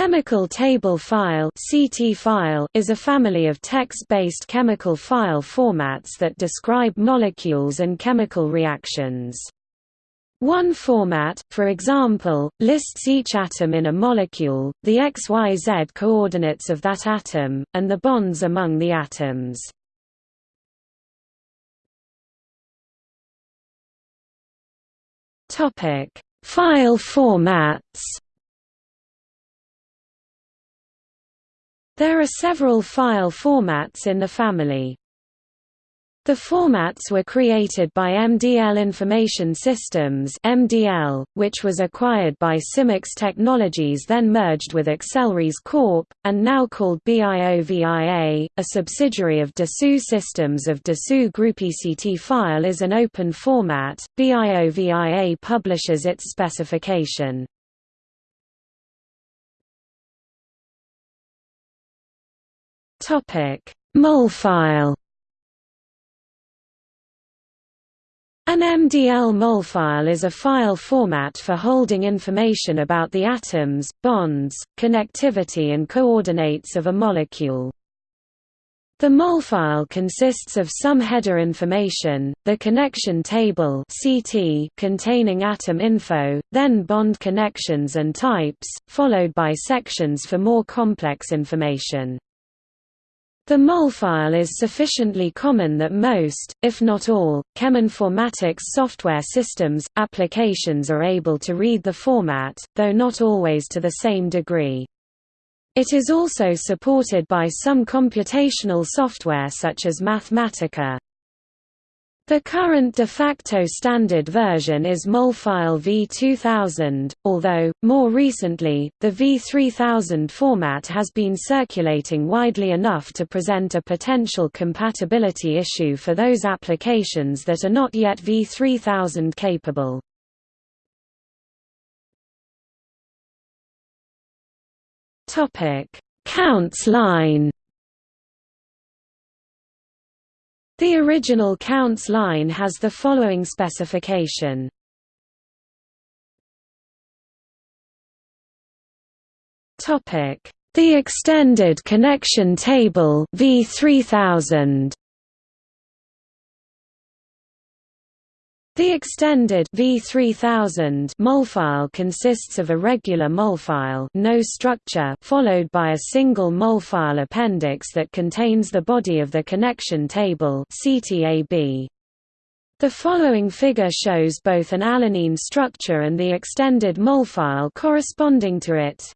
chemical table file (CT file) is a family of text-based chemical file formats that describe molecules and chemical reactions. One format, for example, lists each atom in a molecule, the XYZ coordinates of that atom, and the bonds among the atoms. File formats There are several file formats in the family. The formats were created by MDL Information Systems MDL, which was acquired by Symyx Technologies then merged with Accelrys Corp., and now called BIOVIA, a subsidiary of Dassault Systems of Dassault Group. ECT file is an open format, BIOVIA publishes its specification. Topic: Molfile. An MDL molfile is a file format for holding information about the atoms, bonds, connectivity and coordinates of a molecule. The molfile consists of some header information, the connection table CT containing atom info, then bond connections and types, followed by sections for more complex information. The molfile is sufficiently common that most, if not all, cheminformatics software systems, applications are able to read the format, though not always to the same degree. It is also supported by some computational software such as Mathematica. The current de facto standard version is Molfile v2000, although, more recently, the v3000 format has been circulating widely enough to present a potential compatibility issue for those applications that are not yet v3000 capable. Counts line The original counts line has the following specification. The extended connection table V3000 The extended V3000 molfile consists of a regular molfile no structure followed by a single molfile appendix that contains the body of the connection table CTAB. The following figure shows both an alanine structure and the extended molfile corresponding to it.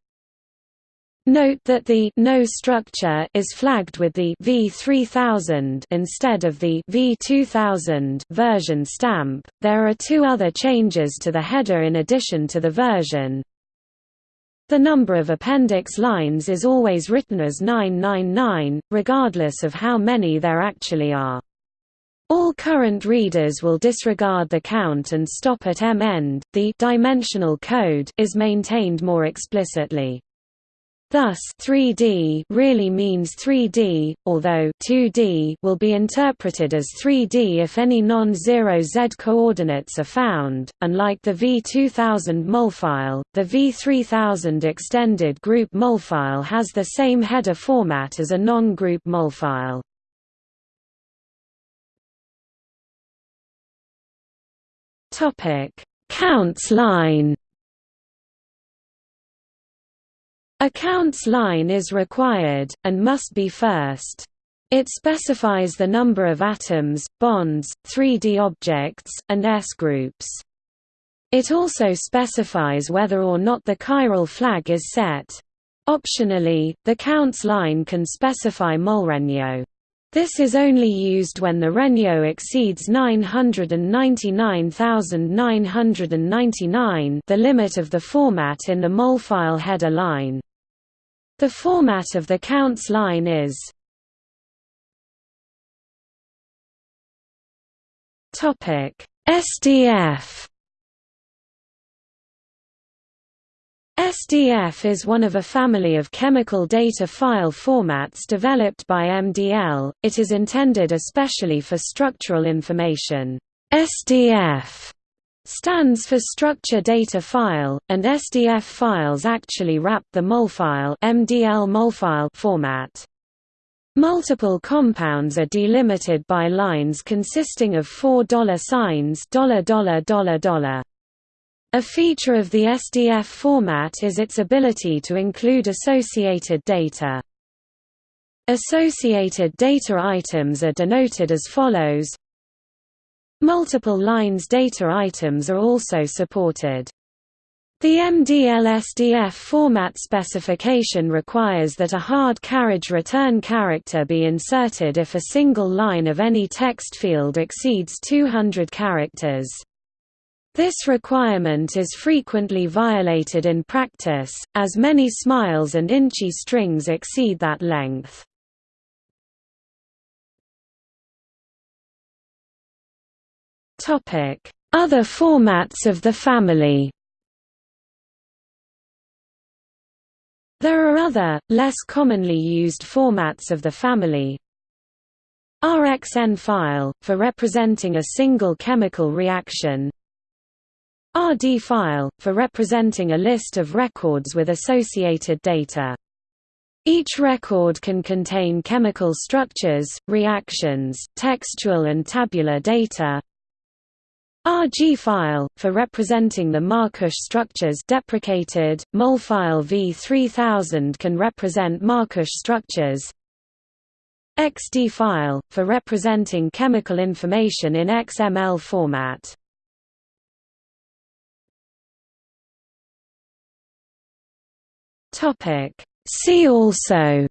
Note that the no structure is flagged with the V3000 instead of the V2000 version stamp. There are two other changes to the header in addition to the version. The number of appendix lines is always written as 999, regardless of how many there actually are. All current readers will disregard the count and stop at M-end. The dimensional code is maintained more explicitly. Thus 3D really means 3D, although 2D will be interpreted as 3D if any non-zero Z coordinates are found. Unlike the V2000 molfile, the V3000 extended group molfile has the same header format as a non-group molfile. Topic: Counts line A counts line is required, and must be first. It specifies the number of atoms, bonds, 3D objects, and S-groups. It also specifies whether or not the chiral flag is set. Optionally, the counts line can specify molregno. This is only used when the regno exceeds 999,999 the limit of the format in the molfile header line. The format of the counts line is SDF SDF is one of a family of chemical data file formats developed by MDL, it is intended especially for structural information. SDF stands for structure data file, and SDF files actually wrap the molfile MDL format. Multiple compounds are delimited by lines consisting of four dollar signs. A feature of the SDF format is its ability to include associated data. Associated data items are denoted as follows Multiple lines data items are also supported. The MDL-SDF format specification requires that a hard carriage return character be inserted if a single line of any text field exceeds 200 characters. This requirement is frequently violated in practice, as many smiles and InChI strings exceed that length. Other formats of the family There are other, less commonly used formats of the family, RXN file, for representing a single chemical reaction RD file, for representing a list of records with associated data. Each record can contain chemical structures, reactions, textual and tabular data. RG file, for representing the Markush structures deprecated, MOL file V3000 can represent Markush structures. XD file, for representing chemical information in XML format. See also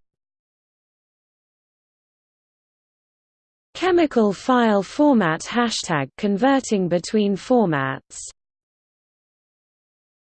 Chemical file format Hashtag converting between formats